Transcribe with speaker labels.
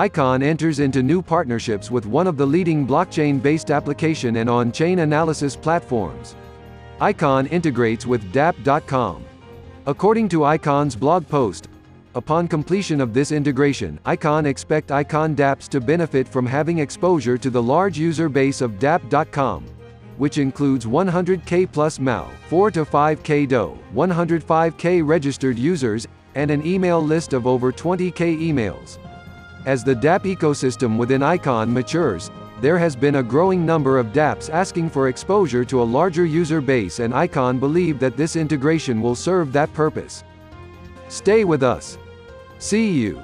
Speaker 1: Icon enters into new partnerships with one of the leading blockchain-based application and on-chain analysis platforms. Icon integrates with Dapp.com. According to Icon's blog post, upon completion of this integration, Icon expect Icon dApps to benefit from having exposure to the large user base of Dapp.com, which includes 100k plus MAU, 4 to 5k DAU, 105k registered users, and an email list of over 20k emails. As the dApp ecosystem within Icon matures, there has been a growing number of dApps asking for exposure to a larger user base and Icon believe that this integration will serve that purpose. Stay with us. See you.